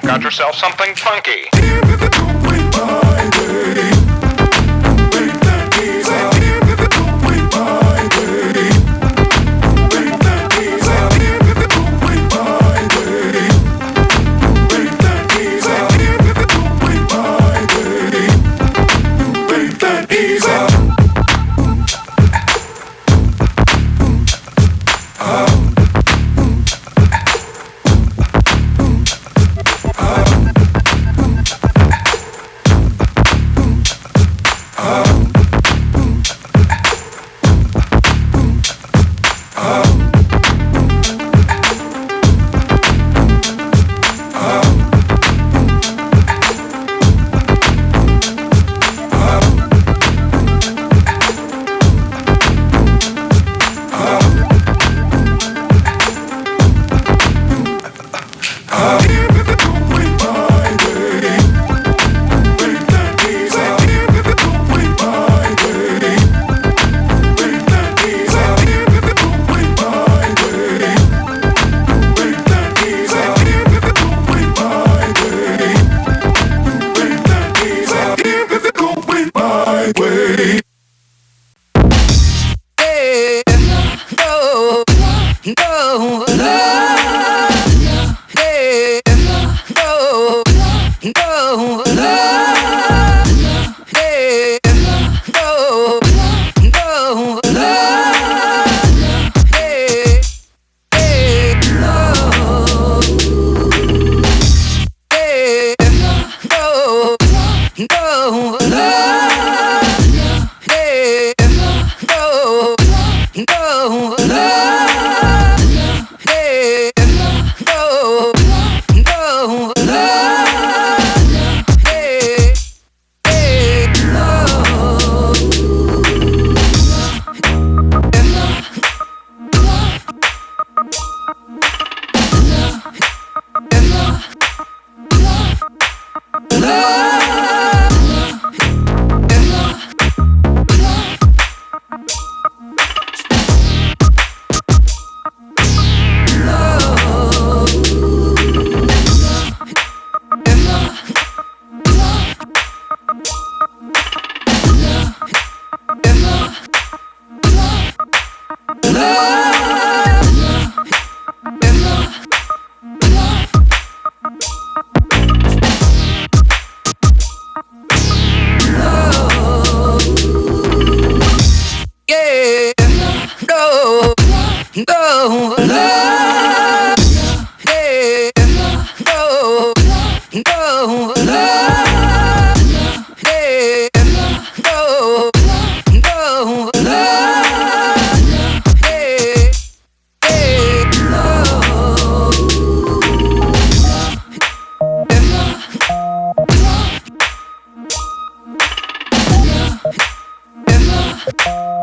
You've got yourself something funky. Oh! you